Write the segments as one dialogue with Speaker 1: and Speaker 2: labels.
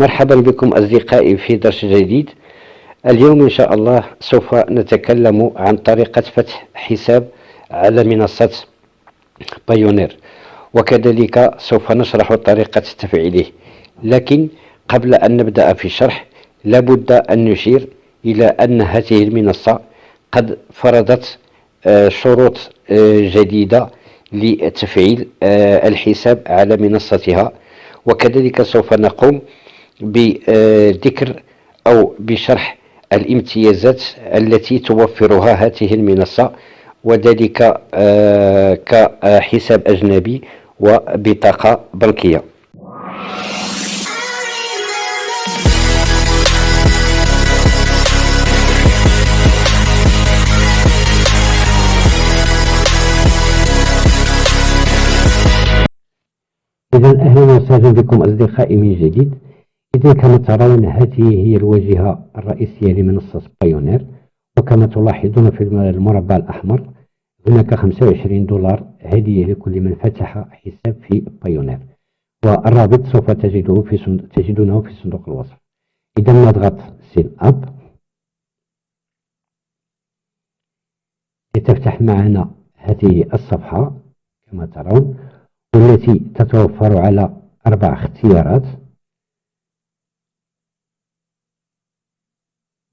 Speaker 1: مرحبا بكم أصدقائي في درس جديد. اليوم إن شاء الله سوف نتكلم عن طريقة فتح حساب على منصة بايونير وكذلك سوف نشرح طريقة تفعيله. لكن قبل أن نبدأ في الشرح لابد أن نشير إلى أن هذه المنصة قد فرضت آه، شروط آه، جديدة لتفعيل آه، الحساب على منصتها. وكذلك سوف نقوم بذكر أو بشرح الامتيازات التي توفرها هذه المنصة وذلك آه، كحساب أجنبي وبطاقة بنكية. إذا أهلا وسهلا بكم أصدقائي من جديد. إذا كما ترون هذه هي الواجهة الرئيسية لمنصة بايونير وكما تلاحظون في المربع الأحمر هناك 25 دولار هدية لكل من فتح حساب في بايونير والرابط سوف تجده في صندوق تجدونه في صندوق الوصف. إذا نضغط sign up؟ لتفتح معنا هذه الصفحة كما ترون والتي تتوفر على أربع اختيارات.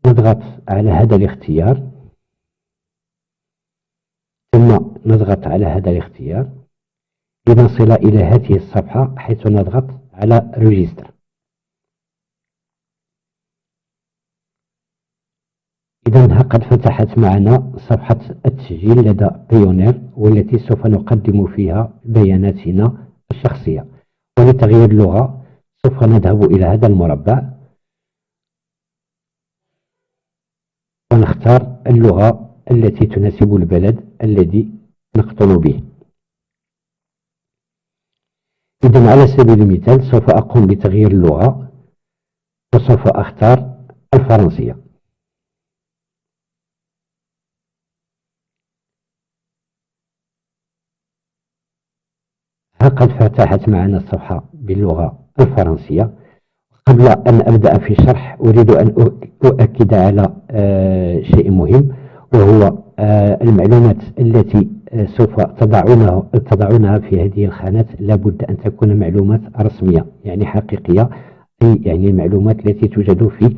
Speaker 1: نضغط على هذا الاختيار. ثم نضغط على هذا الاختيار. لنصل إلى هذه الصفحة حيث نضغط على ريجستر إذا قد فتحت معنا صفحة التسجيل لدى بيونير والتي سوف نقدم فيها بياناتنا الشخصية. ولتغيير اللغة سوف نذهب إلى هذا المربع. ونختار اللغة التي تناسب البلد الذي نقطن به. إذا على سبيل المثال سوف أقوم بتغيير اللغة وسوف أختار الفرنسية. ها قد فتحت معنا الصفحة باللغة الفرنسية؟ قبل أن أبدأ في الشرح أريد أن أؤكد على آه، شيء مهم وهو آه، المعلومات التي آه، سوف تضعونها, تضعونها في هذه الخانات. لابد أن تكون معلومات رسمية يعني حقيقية أي يعني المعلومات التي توجد في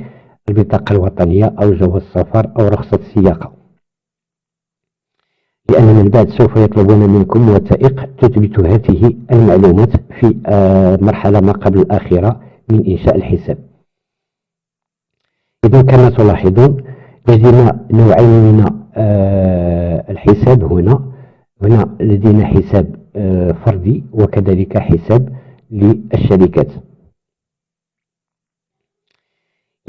Speaker 1: البطاقة الوطنية أو جواز السفر أو رخصة السياقة. لأن من بعد سوف يطلبون منكم وثائق تثبت هذه المعلومات في مرحلة ما قبل الآخرة من إنشاء الحساب. إذا كما تلاحظون لدينا نوعين من آه، الحساب هنا. هنا لدينا حساب آه، فردي وكذلك حساب للشركات.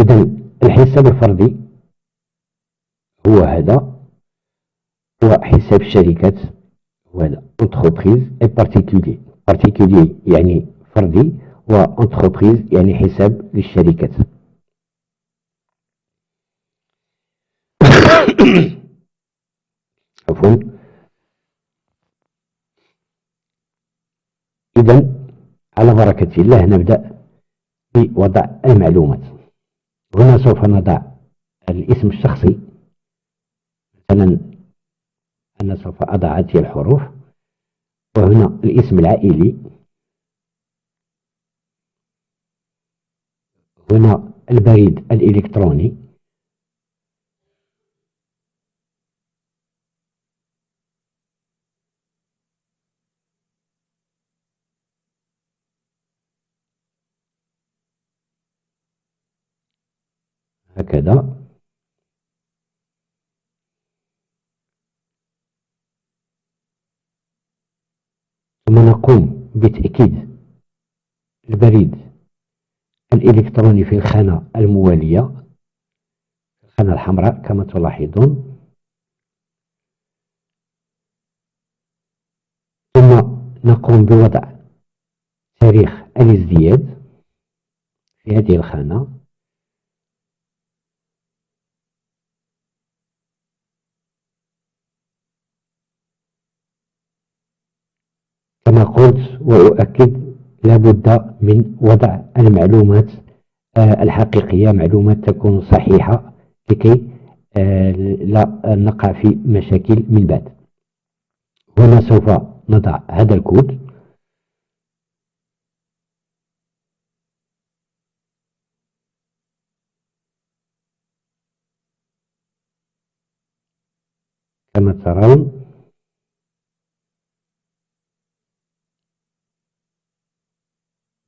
Speaker 1: إذا الحساب الفردي هو هذا هو حساب الشركات هو هذا. Entreprise et particulier. Particulier يعني فردي. وانتربريز يعني حساب للشركات. عفوا. إذا على بركة الله نبدأ بوضع المعلومات. هنا سوف نضع الاسم الشخصي. مثلا أنا سوف أضع هذه الحروف. وهنا الاسم العائلي. هنا البريد الإلكتروني. هكذا. ثم نقوم بتأكيد البريد. الإلكتروني في الخانة الموالية الخانة الحمراء كما تلاحظون. ثم نقوم بوضع تاريخ الازدياد في هذه الخانة. كما قلت وأؤكد لابد من وضع المعلومات الحقيقية معلومات تكون صحيحة لكي لا نقع في مشاكل من بعد. هنا سوف نضع هذا الكود. كما ترون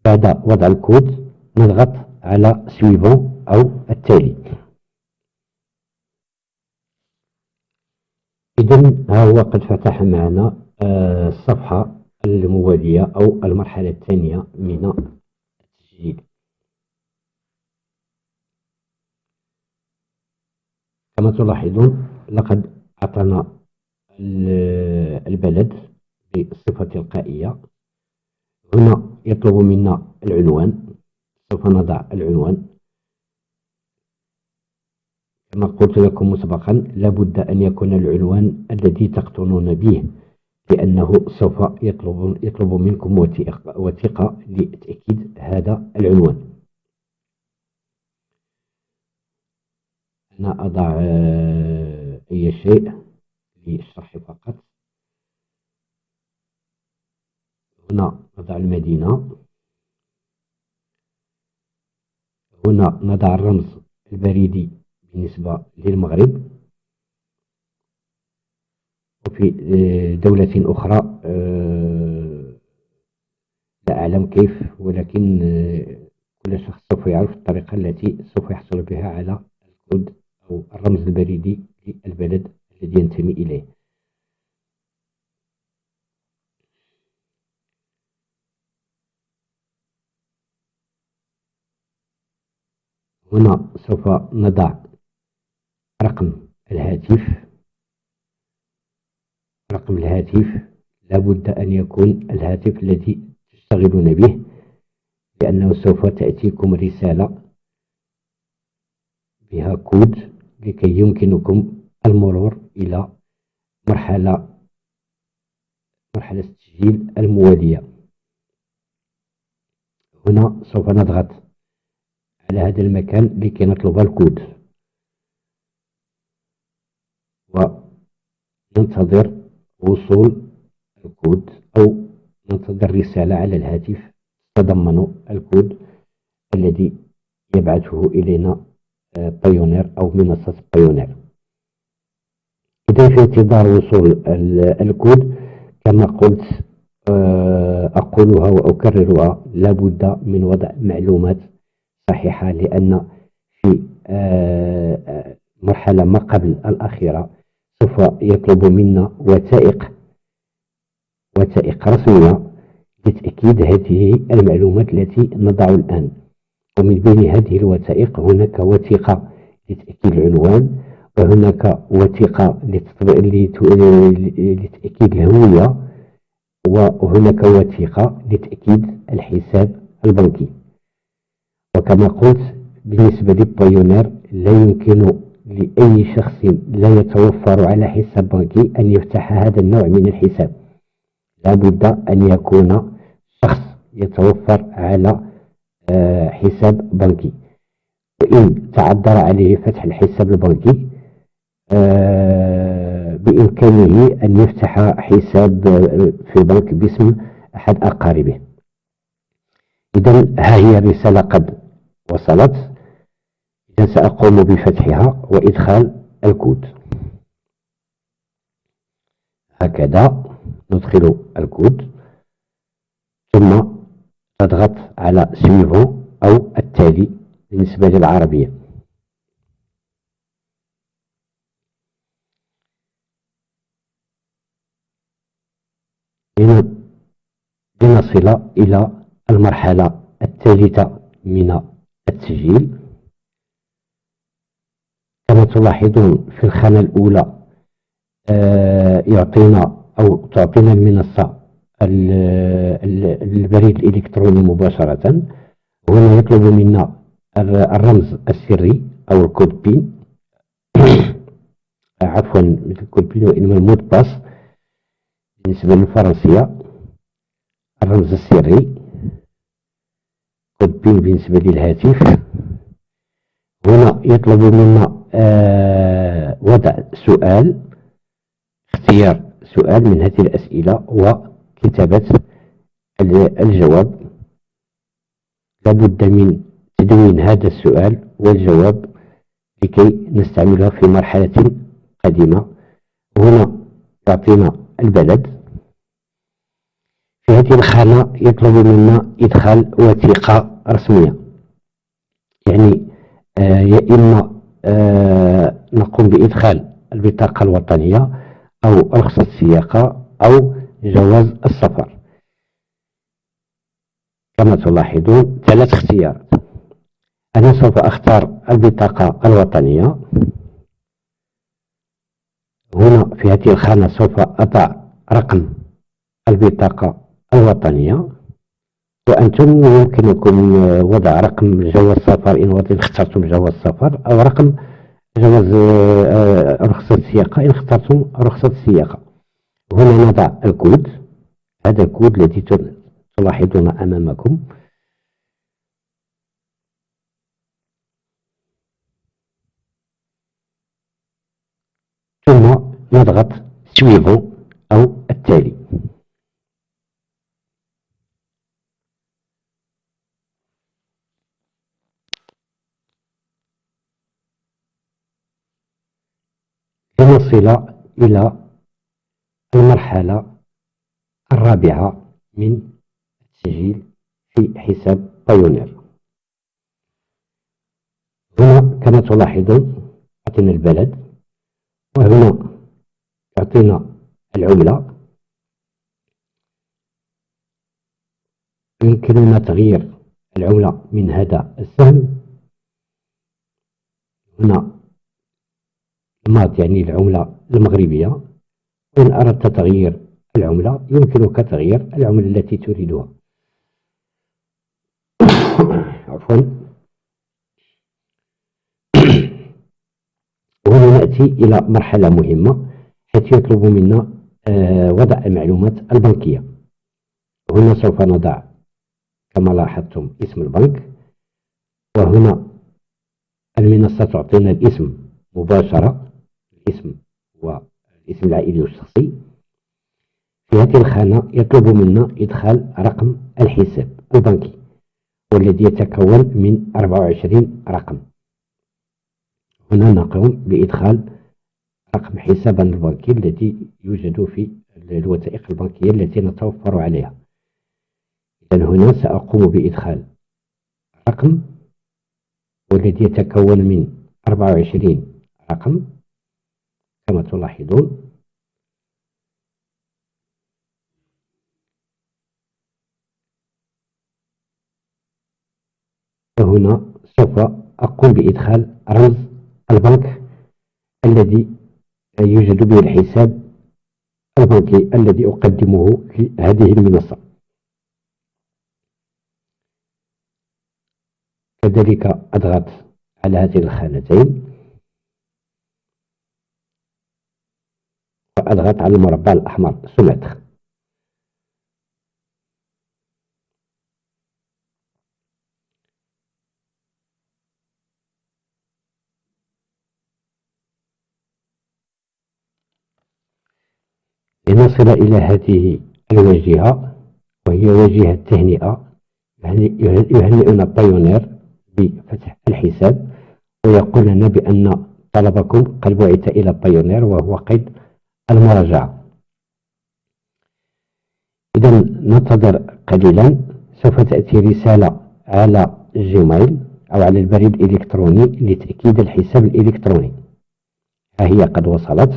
Speaker 1: بعد وضع الكود نضغط على سويفون أو التالي. إذا ها هو قد فتح معنا آه، الصفحة الموالية أو المرحلة الثانية من التسجيل. كما تلاحظون لقد أعطانا البلد بصفة تلقائية. هنا يطلب منا العنوان. سوف نضع العنوان. كما قلت لكم مسبقا لابد أن يكون العنوان الذي تقطنون به لأنه سوف يطلب, يطلب منكم وثيقة لتأكيد هذا العنوان. أنا أضع أي شيء للشرح فقط. هنا نضع المدينة. هنا نضع الرمز البريدي بالنسبة للمغرب. وفي دولة أخرى آه، لا أعلم كيف ولكن آه، كل شخص سوف يعرف الطريقة التي سوف يحصل بها على الكود أو الرمز البريدي للبلد الذي ينتمي إليه. هنا سوف نضع رقم الهاتف. رقم الهاتف لابد أن يكون الهاتف الذي تشتغلون به لأنه سوف تأتيكم رسالة بها كود لكي يمكنكم المرور إلى مرحلة مرحلة التسجيل الموالية. هنا سوف نضغط على هذا المكان لكي نطلب الكود. وننتظر وصول الكود أو ننتظر رسالة على الهاتف تتضمن الكود الذي يبعثه إلينا بايونير أو منصة بايونير إذا في انتظار وصول الكود كما قلت آه، أقولها وأكررها لابد من وضع معلومات صحيحة لأن في آه، مرحلة ما قبل الأخيرة سوف يطلب منا وثائق وثائق رسمية لتأكيد هذه المعلومات التي نضع الآن. ومن بين هذه الوثائق هناك وثيقة لتأكيد العنوان وهناك وثيقة لتأكيد الهوية وهناك وثيقة لتأكيد الحساب البنكي. وكما قلت بالنسبة للبايونير لا يمكن لأي شخص لا يتوفر على حساب بنكي أن يفتح هذا النوع من الحساب. لابد أن يكون شخص يتوفر على آه، حساب بنكي. وإن تعذر عليه فتح الحساب البنكي آه، بإمكانه أن يفتح حساب في البنك باسم أحد أقاربه. إذا ها هي الرسالة قد وصلت إذا سأقوم بفتحها وإدخال الكود. هكذا ندخل الكود ثم تضغط على سويفون أو التالي بالنسبة للعربية. لنصل إلى المرحلة الثالثة من التسجيل. كما تلاحظون في الخانة الأولى آه، يعطينا أو تعطينا المنصة البريد الإلكتروني مباشرة. هنا يطلب منا الرمز السري أو الكود بين عفوا مثل الكود بين وإنما المود باس. بالنسبة للفرنسية الرمز السري. PIN بالنسبة للهاتف. هنا يطلب منا آه وضع سؤال اختيار سؤال من هذه الأسئلة وكتابة الجواب. لابد من تدوين هذا السؤال والجواب لكي نستعمله في مرحلة قديمة هنا يعطينا البلد. في هذه الخانة يطلب منا إدخال وثيقة رسمية يعني آه يا إما آه نقوم بإدخال البطاقة الوطنية أو رخصة السياقة أو جواز السفر. كما تلاحظون ثلاث اختيارات. أنا سوف أختار البطاقة الوطنية. هنا في هذه الخانة سوف أضع رقم البطاقة الوطنية. وأنتم يمكنكم وضع رقم جواز السفر إن اخترتم جواز السفر أو رقم جواز آه، رخصة السياقة إن اخترتم رخصة السياقة هنا نضع الكود. هذا الكود الذي تلاحظون أمامكم. ثم نضغط سويفو أو التالي. لنصل إلى المرحلة الرابعة من التسجيل في حساب بايونير. هنا كما تلاحظون أعطينا البلد وهنا يعطينا العملة. يمكننا تغيير العملة من هذا السهم هنا المات يعني العملة المغربية. وإن أردت تغيير العملة يمكنك تغيير العملة التي تريدها. عفوا. وهنا نأتي إلى مرحلة مهمة حيث يطلب منا آه، وضع المعلومات البنكية. هنا سوف نضع كما لاحظتم اسم البنك. وهنا المنصة تعطينا الاسم مباشرة. الاسم والاسم العائلي والشخصي. في هذه الخانة يطلب منا إدخال رقم الحساب البنكي والذي يتكون من 24 رقم. هنا نقوم بإدخال رقم حسابنا البنكي الذي يوجد في الوثائق البنكية التي نتوفر عليها. إذا هنا سأقوم بإدخال رقم والذي يتكون من 24 رقم كما تلاحظون وهنا سوف أقوم بإدخال رمز البنك الذي يوجد به الحساب البنكي الذي أقدمه في هذه المنصة. كذلك أضغط على هذه الخانتين. وأضغط على المربع الأحمر. سمتر لنصل إلى هذه الواجهة وهي واجهة يعني يهنئنا بايونير بفتح الحساب ويقول لنا بأن طلبكم قد بعث إلى بايونير وهو قيد المراجعة. إذا ننتظر قليلا. سوف تأتي رسالة على الجيميل أو على البريد الإلكتروني لتأكيد الحساب الإلكتروني. ها هي قد وصلت.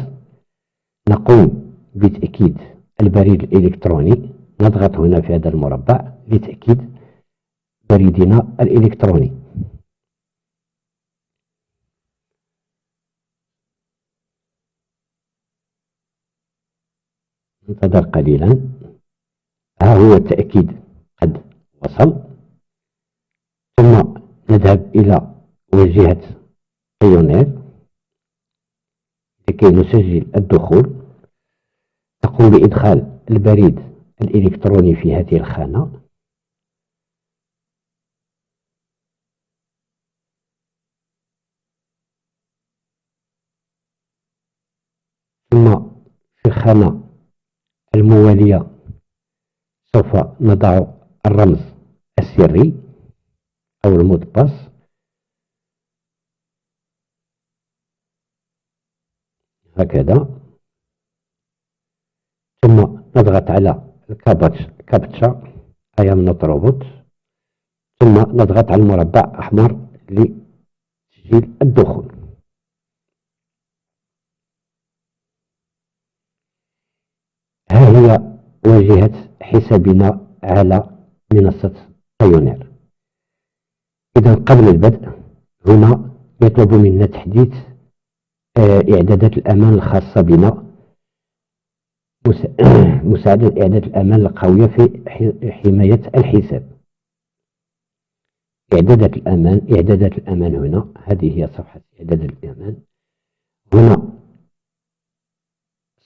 Speaker 1: نقوم بتأكيد البريد الإلكتروني. نضغط هنا في هذا المربع لتأكيد بريدنا الإلكتروني. انتظر قليلا. ها هو التأكيد قد وصل. ثم نذهب إلى واجهة بايونير لكي نسجل الدخول. تقوم بإدخال البريد الإلكتروني في هذه الخانة. ثم في الخانة الموالية. سوف نضع الرمز السري أو ال mot de passe. هكذا. ثم نضغط على ال captcha I'm robot ثم نضغط على المربع أحمر لتسجيل الدخول. ها هي واجهة حسابنا على منصة بايونير إذا قبل البدء هنا يطلب منا تحديث آه، إعدادات الأمان الخاصة بنا. مساعدة إعداد الأمان القوية في حماية الحساب. إعدادات الأمان إعدادات الأمان هنا هذه هي صفحة إعدادات الأمان. هنا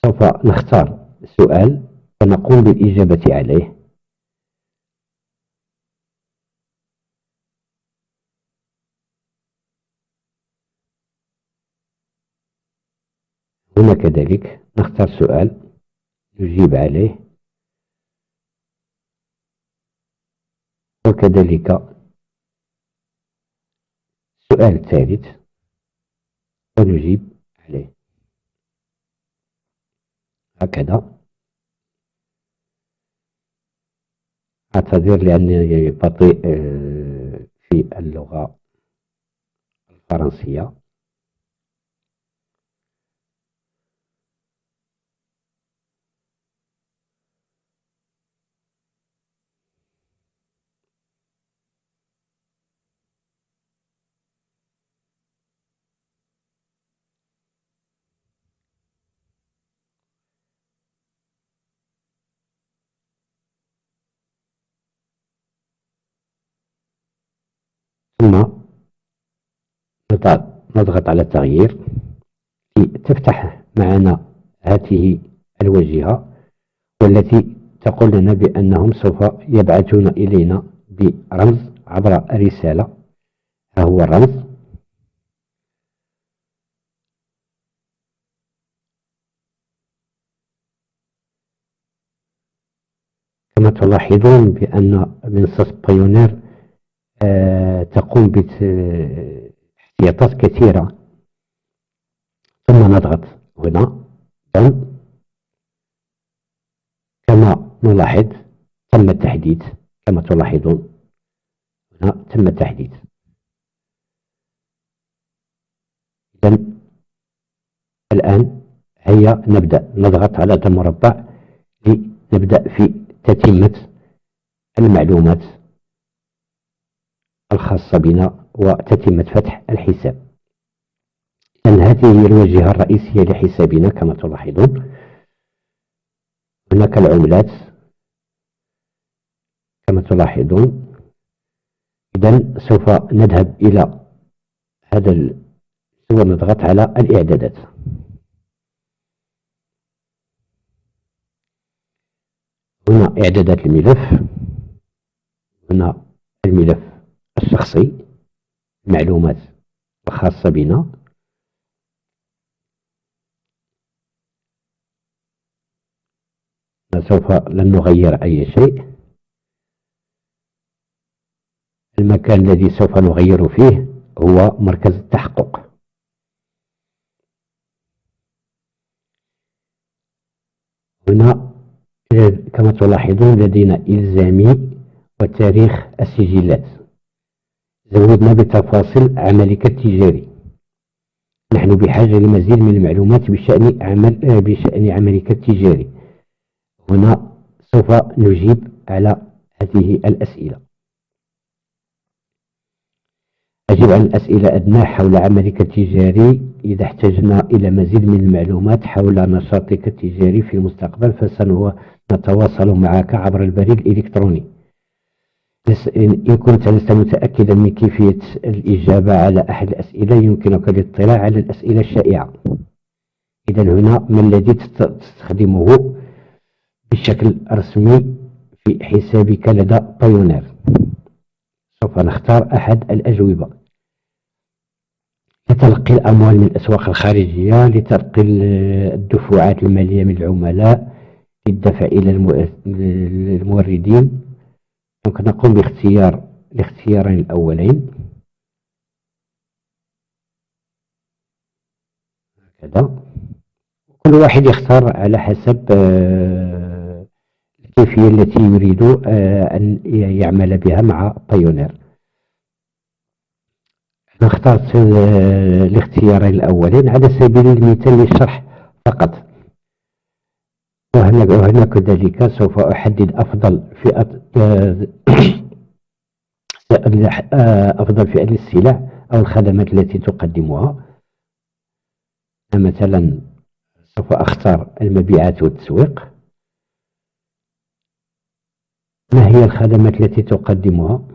Speaker 1: سوف نختار سؤال ونقوم بالإجابة عليه. هنا كذلك نختار سؤال نجيب عليه. وكذلك السؤال الثالث ونجيب عليه هكذا. أعتذر لأنني بطيء آه، في اللغة الفرنسية. ثم نضغط على التغيير تفتح معنا هذه الواجهة والتي تقول لنا بأنهم سوف يبعثون إلينا برمز عبر الرسالة ها هو الرمز. كما تلاحظون بأن منصة بايونير تقوم باحتياطات كثيرة. ثم نضغط هنا. كما نلاحظ تم التحديث كما تلاحظون هنا تم التحديث إذا الآن هيا نبدأ. نضغط على المربع لنبدأ في تتمة المعلومات. الخاصة بنا وتتمة فتح الحساب. إذن هذه هي الواجهة الرئيسية لحسابنا كما تلاحظون. هناك العملات كما تلاحظون. إذا سوف نذهب إلى هذا سوف نضغط على الإعدادات. هنا إعدادات الملف هنا الملف الشخصي المعلومات الخاصة بنا. سوف لن نغير أي شيء. المكان الذي سوف نغير فيه هو مركز التحقق. هنا كما تلاحظون لدينا إلزامي وتاريخ السجلات. زودنا بتفاصيل عملك التجاري. نحن بحاجة لمزيد من المعلومات بشأن عمل بشأن عملك التجاري. هنا سوف نجيب على هذه الأسئلة. أجب عن الأسئلة أدنى حول عملك التجاري إذا احتجنا إلى مزيد من المعلومات حول نشاطك التجاري في المستقبل فسنتواصل معك عبر البريد الإلكتروني. إن كنت لست متأكدا من كيفية الإجابة على أحد الأسئلة يمكنك الاطلاع على الأسئلة الشائعة. إذا هنا ما الذي تستخدمه بشكل رسمي في حسابك لدى بايونير؟ سوف نختار أحد الأجوبة. لتلقي الأموال من الأسواق الخارجية لتلقي الدفوعات المالية من العملاء للدفع إلى الموردين donc نقوم باختيار الاختيارين الأولين. هكذا. كل واحد يختار على حسب آه، الكيفية التي يريد آه، أن يعمل بها مع بايونير اخترت الاختيارين الأولين على سبيل المثال للشرح فقط. وهنا كذلك سوف أحدد أفضل فئة آه، أفضل فئة للسلع أو الخدمات التي تقدمها. مثلا سوف أختار المبيعات والتسويق. ما هي الخدمات التي تقدمها؟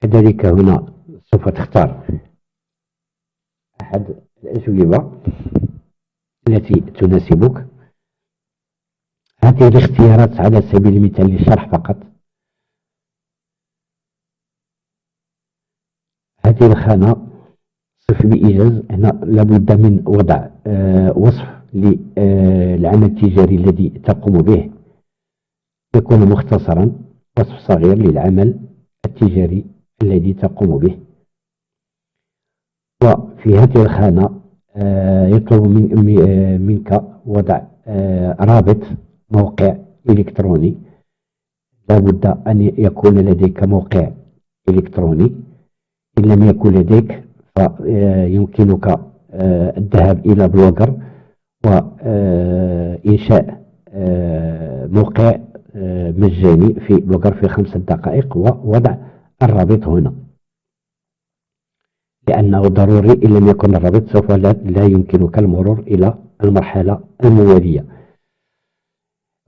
Speaker 1: كذلك هنا سوف تختار أحد الأجوبة التي تناسبك هذه الاختيارات على سبيل المثال للشرح فقط. هذه الخانة. صف بإيجاز. هنا لابد من وضع آه وصف للعمل آه، التجاري الذي تقوم به. يكون مختصرا. وصف صغير للعمل التجاري الذي تقوم به. وفي هذه الخانة يطلب من آه، منك وضع آه، رابط موقع إلكتروني. لابد أن يكون لديك موقع إلكتروني. إن لم يكن لديك فيمكنك آه، الذهاب إلى بلوجر وإنشاء آه، موقع آه، مجاني في بلوجر في خمسة دقائق ووضع الرابط هنا. لأنه ضروري إن لم يكن الرابط سوف لا يمكنك المرور إلى المرحلة الموالية.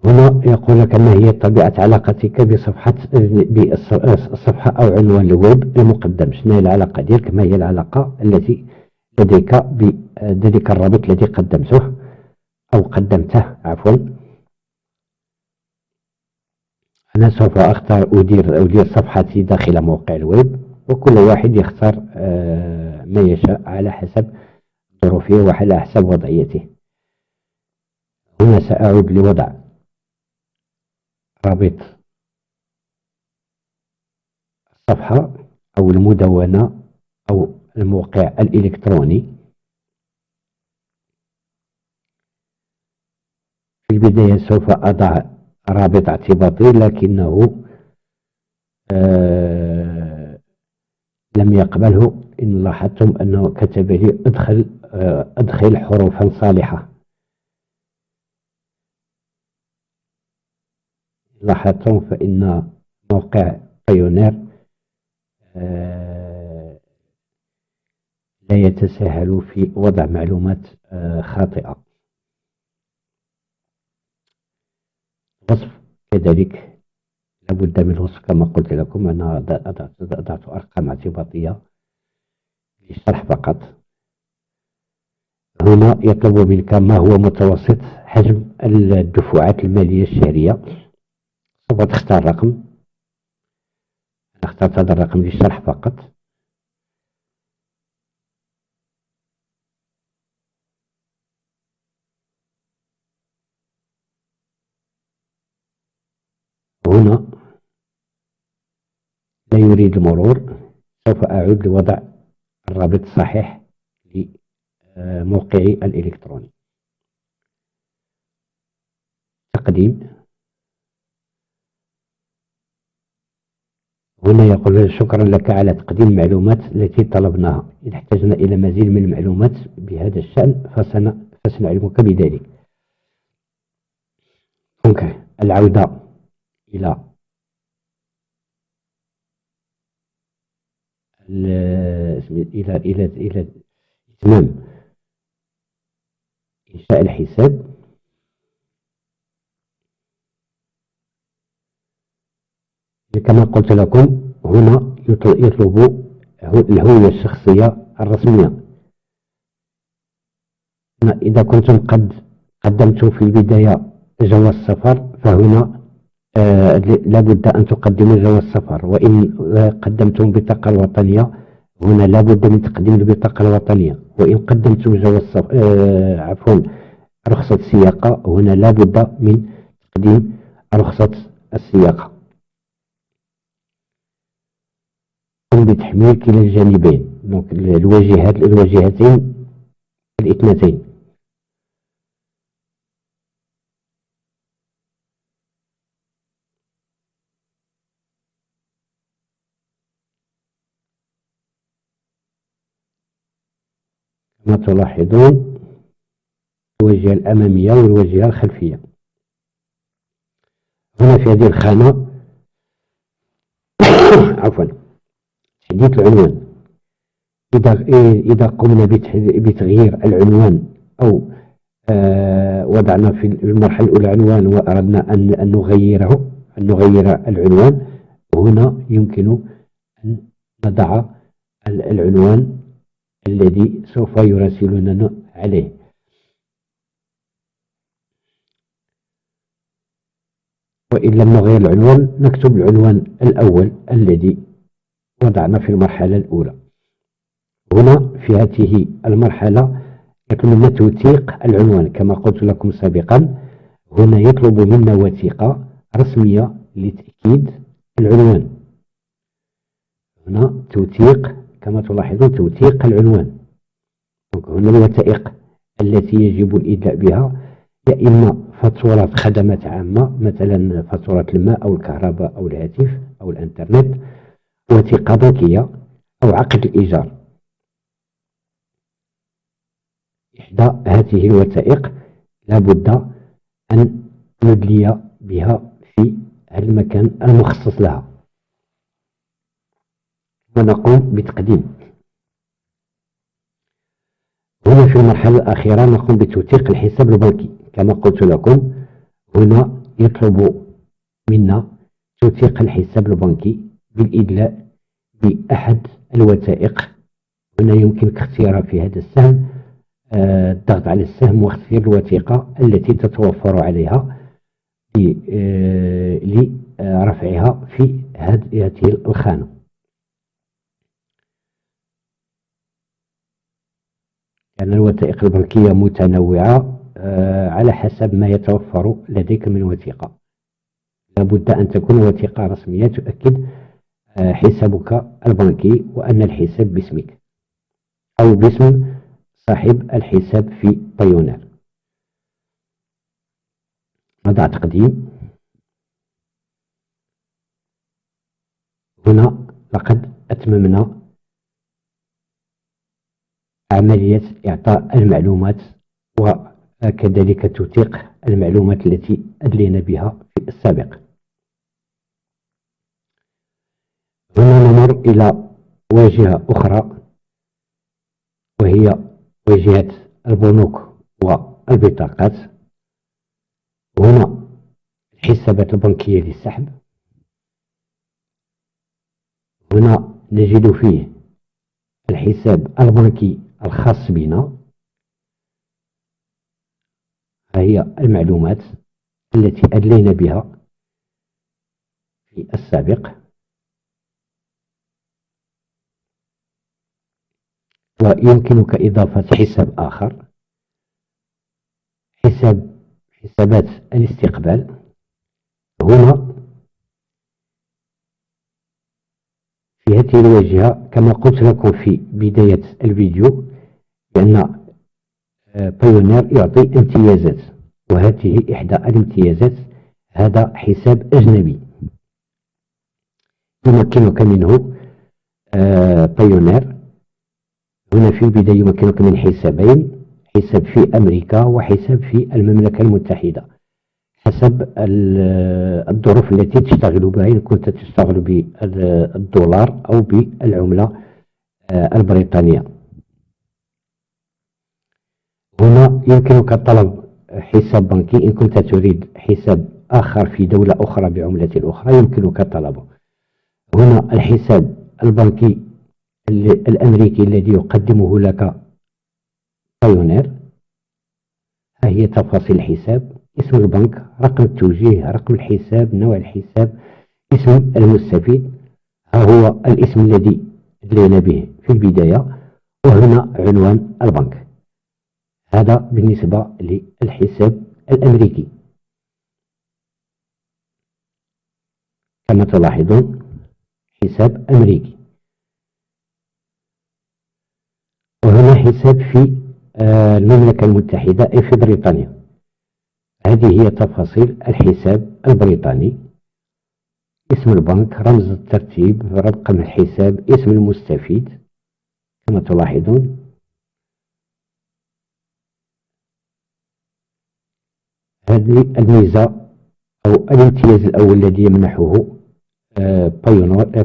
Speaker 1: هنا يقول لك ما هي طبيعة علاقتك بصفحة بالصفحة أو عنوان الويب المقدم. شنو هي العلاقة ديالك؟ ما هي العلاقة التي لديك بذلك الرابط الذي قدمته أو قدمته؟ عفوا. أنا سوف أختار أدير أدير صفحتي داخل موقع الويب. وكل واحد يختار آه، ما يشاء على حسب ظروفه وعلى حسب وضعيته. هنا سأعود لوضع رابط الصفحة أو المدونة أو الموقع الإلكتروني. في البداية سوف أضع رابط اعتباطي لكنه آه لم يقبله إن لاحظتم أنه كتب لي أدخل آه أدخل حروفا صالحة. لاحظتم فإن موقع بايونير آه، لا يتساهل في وضع معلومات آه، خاطئة. وصف كذلك لابد من الوصف كما قلت لكم. أنا أضعت أرقام اعتباطية للشرح فقط. هنا يطلب منك ما هو متوسط حجم الدفعات المالية الشهرية. سوف تختار رقم اخترت هذا الرقم للشرح فقط هنا لا يريد المرور سوف أعود لوضع الرابط الصحيح لموقعي الإلكتروني. تقديم. هنا يقول شكرا لك على تقديم المعلومات التي طلبناها. إن احتجنا إلى مزيد من المعلومات بهذا الشأن فسن فسنعلمك بذلك. العودة إلى إلى إلى إلى إتمام. إنشاء الحساب. كما قلت لكم هنا يطلب الهوية الشخصية الرسمية. إذا كنتم قد قدمتم في البداية جواز سفر فهنا لابد أن تقدموا جواز سفر وإن قدمتم بطاقة الوطنية هنا لابد من تقديم البطاقة الوطنية. وإن قدمتم جواز آه عفوا رخصة السياقة هنا لابد من تقديم رخصة السياقة. قم بتحميل كلا الجانبين. دونك الواجهات الواجهتين الاثنتين. تلاحظون الواجهة الأمامية والواجهة الخلفية. هنا في هذه الخانة عفوا تحديث العنوان. إذا إذا قمنا بتغيير العنوان أو آه وضعنا في المرحلة الأولى عنوان وأردنا أن نغيره أن نغير العنوان هنا يمكن أن نضع العنوان الذي سوف يراسلوننا عليه. وإن لم نغير العنوان نكتب العنوان الأول الذي وضعنا في المرحلة الأولى. هنا في هذه المرحلة يطلب منا توثيق العنوان. كما قلت لكم سابقا هنا يطلب منا وثيقة رسمية لتأكيد العنوان. هنا توثيق كما تلاحظون توثيق العنوان. هنا الوثائق التي يجب الإدلاء بها يا إما فاتورة خدمات عامة مثلا فاتورة الماء أو الكهرباء أو الهاتف أو الإنترنت وثيقة بنكية أو عقد الإيجار. إحدى هذه الوثائق لابد أن ندلي بها في المكان المخصص لها. ونقوم بتقديم. هنا في المرحلة الأخيرة نقوم بتوثيق الحساب البنكي. كما قلت لكم هنا يطلب منا توثيق الحساب البنكي بالإدلاء بأحد الوثائق. هنا يمكنك اختيار في هذا السهم آه، الضغط على السهم واختيار الوثيقة التي تتوفر عليها لرفعها آه، في هذه الخانة. لأن الوثائق البنكية متنوعة آه، على حسب ما يتوفر لديك من وثيقة. لابد أن تكون وثيقة رسمية تؤكد آه، حسابك البنكي وأن الحساب باسمك أو باسم صاحب الحساب في بايونير نضع تقديم هنا لقد أتممنا عملية إعطاء المعلومات وكذلك توثيق المعلومات التي أدلينا بها في السابق. هنا نمر إلى واجهة أخرى وهي واجهة البنوك والبطاقات. هنا الحسابات البنكية للسحب. هنا نجد فيه الحساب البنكي الخاص بنا. هي المعلومات التي أدلينا بها في السابق. ويمكنك إضافة حساب آخر. حساب حسابات الاستقبال. هنا في هذه الواجهة كما قلت لكم في بداية الفيديو بأن بايونير يعطي امتيازات وهذه إحدى الامتيازات هذا حساب أجنبي. يمكنك منه بايونير هنا في البداية يمكنك من حسابين حساب في أمريكا وحساب في المملكة المتحدة. حسب الظروف التي تشتغل بها. إن كنت تشتغل بالدولار أو بالعملة آه، البريطانية. هنا يمكنك طلب حساب بنكي. إن كنت تريد حساب آخر في دولة أخرى بعملة أخرى يمكنك طلبه. هنا الحساب البنكي الأمريكي الذي يقدمه لك بايونير ها هي تفاصيل الحساب. اسم البنك رقم التوجيه رقم الحساب نوع الحساب اسم المستفيد. ها هو الاسم الذي أدلينا به في البداية وهنا عنوان البنك. هذا بالنسبة للحساب الأمريكي. كما تلاحظون حساب أمريكي. وهنا حساب في آه، المملكة المتحدة أي في بريطانيا. هذه هي تفاصيل الحساب البريطاني. اسم البنك رمز الترتيب رقم الحساب اسم المستفيد كما تلاحظون. هذه الميزة أو الامتياز الأول الذي يمنحه آه،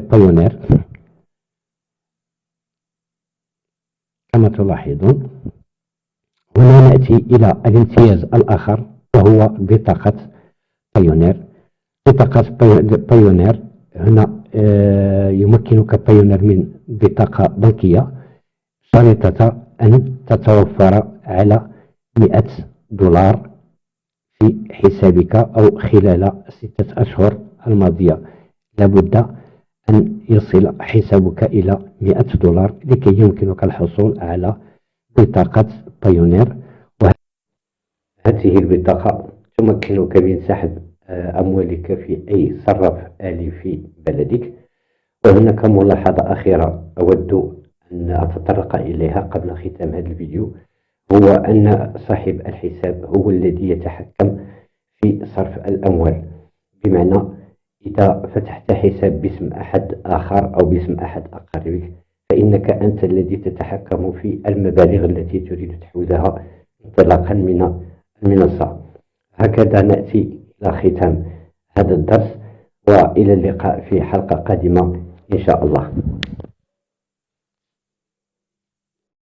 Speaker 1: بايونير آه، كما تلاحظون هنا نأتي إلى الامتياز الآخر. وهو بطاقة بايونير. بطاقة بايونير هنا آه، يمكنك بايونير من بطاقة بنكية شريطة أن تتوفر على 100 دولار في حسابك أو خلال ستة أشهر الماضية. لابد أن يصل حسابك إلى 100 دولار لكي يمكنك الحصول على بطاقة بايونير. وهذه البطاقة تمكنك من سحب آه، أموالك في أي صرف آلي في بلدك. وهناك ملاحظة أخيرة أود أن أتطرق إليها قبل ختام هذا الفيديو هو أن صاحب الحساب هو الذي يتحكم في صرف الأموال. بمعنى إذا فتحت حساب باسم أحد آخر أو باسم أحد أقاربك فإنك أنت الذي تتحكم في المبالغ التي تريد تحويلها انطلاقا من المنصة هكذا نأتي إلى ختام هذا الدرس وإلى اللقاء في حلقة قادمة إن شاء الله.